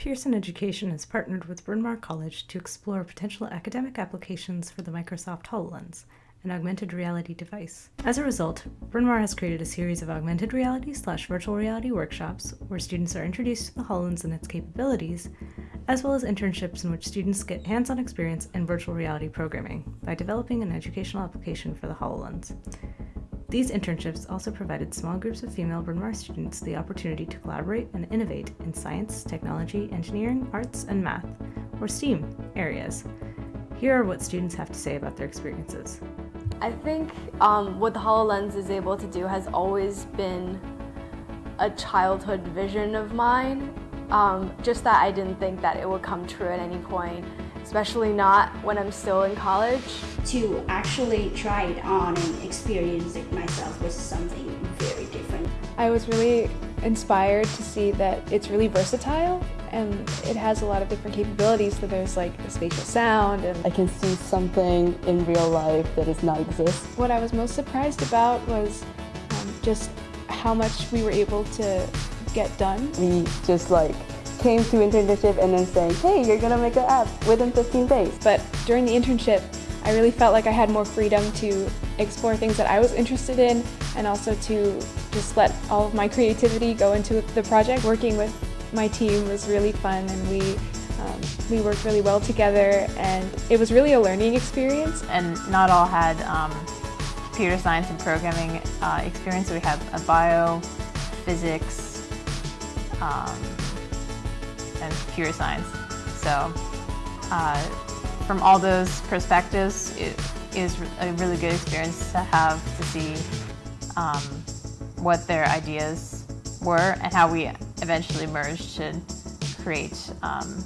Pearson Education has partnered with Bryn Mawr College to explore potential academic applications for the Microsoft HoloLens, an augmented reality device. As a result, Bryn Mawr has created a series of augmented reality slash virtual reality workshops where students are introduced to the HoloLens and its capabilities, as well as internships in which students get hands-on experience in virtual reality programming by developing an educational application for the HoloLens. These internships also provided small groups of female Bryn Mawr students the opportunity to collaborate and innovate in science, technology, engineering, arts, and math, or STEAM areas. Here are what students have to say about their experiences. I think um, what the HoloLens is able to do has always been a childhood vision of mine. Um, just that I didn't think that it would come true at any point, especially not when I'm still in college. To actually try it on and experience it myself was something very different. I was really inspired to see that it's really versatile and it has a lot of different capabilities. So there's like the spatial sound and I can see something in real life that does not exist. What I was most surprised about was um, just how much we were able to get done. We just like came to internship and then saying, hey, you're gonna make an app within 15 days. But during the internship, I really felt like I had more freedom to explore things that I was interested in and also to just let all of my creativity go into the project. Working with my team was really fun and we um, we worked really well together and it was really a learning experience. And not all had um, computer science and programming uh, experience. We had a bio, physics, um, and computer science. So uh, from all those perspectives, it is a really good experience to have to see um, what their ideas were and how we eventually merged to create um,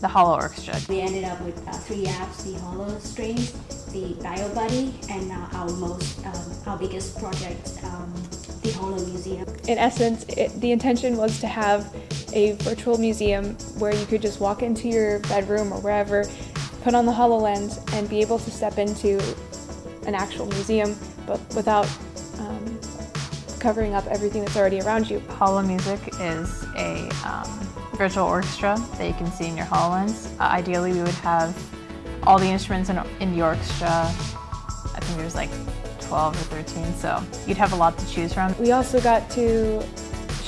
the Holo Orchestra. We ended up with uh, three apps, the Holo Strings, the BioBuddy, and uh, our most, um, our biggest project, um, the Holo Museum. In essence, it, the intention was to have a virtual museum where you could just walk into your bedroom or wherever, put on the HoloLens, and be able to step into an actual museum, but without um, covering up everything that's already around you. Holo Music is a um, virtual orchestra that you can see in your HoloLens. Uh, ideally, we would have all the instruments in, in the orchestra. I think there's like 12 or 13, so you'd have a lot to choose from. We also got to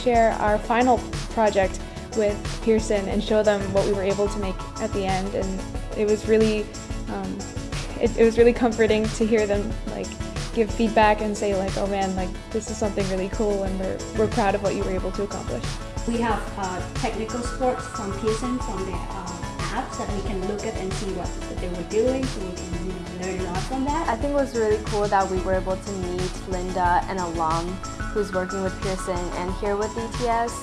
share our final project with Pearson and show them what we were able to make at the end, and it was really, um, it, it was really comforting to hear them like give feedback and say like, oh man, like this is something really cool and we're, we're proud of what you were able to accomplish. We have uh, technical sports from Pearson from their uh, apps that we can look at and see what, they were doing so we can you know, learn a lot from that. I think it was really cool that we were able to meet Linda, an alum who's working with Pearson and here with ETS.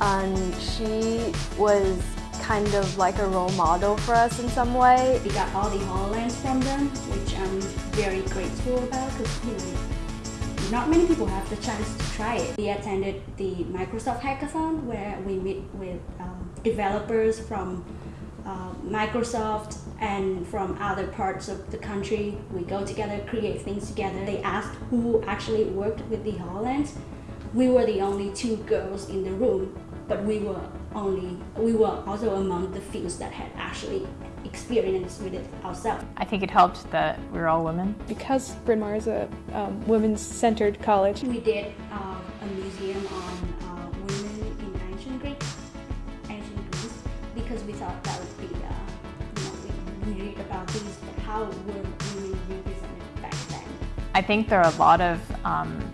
And she was kind of like a role model for us in some way. We got all the HoloLens from them, which I'm very grateful about because you know, not many people have the chance to try it. We attended the Microsoft Hackathon where we meet with um, developers from uh, Microsoft and from other parts of the country. We go together, create things together. They asked who actually worked with the HoloLens. We were the only two girls in the room, but we were only we were also among the few that had actually experienced with it ourselves. I think it helped that we are all women. Because Bryn Mawr is a um, women's-centered college. We did uh, a museum on uh, women in ancient Greek, ancient Greece, because we thought how were women represented back then? I think there are a lot of um,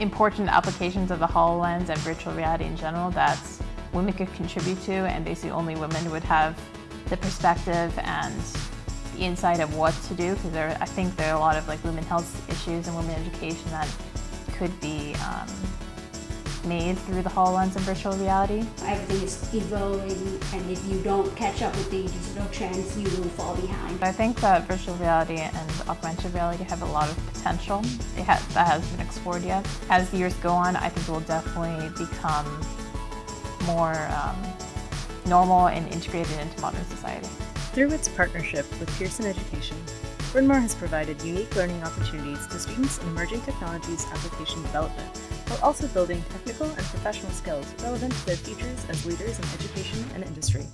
important applications of the HoloLens and virtual reality in general that women could contribute to and basically only women would have the perspective and the insight of what to do because there, I think there are a lot of like women health issues and women education that could be um, made through the HoloLens and virtual reality. Everything is evolving and if you don't catch up with the digital trends, you will fall behind. I think that virtual reality and augmented reality have a lot of potential ha that hasn't been explored yet. As the years go on, I think it will definitely become more um, normal and integrated into modern society. Through its partnership with Pearson Education, Bryn Mawr has provided unique learning opportunities to students in emerging technologies application development while also building technical and professional skills relevant to their futures as leaders in education and industry.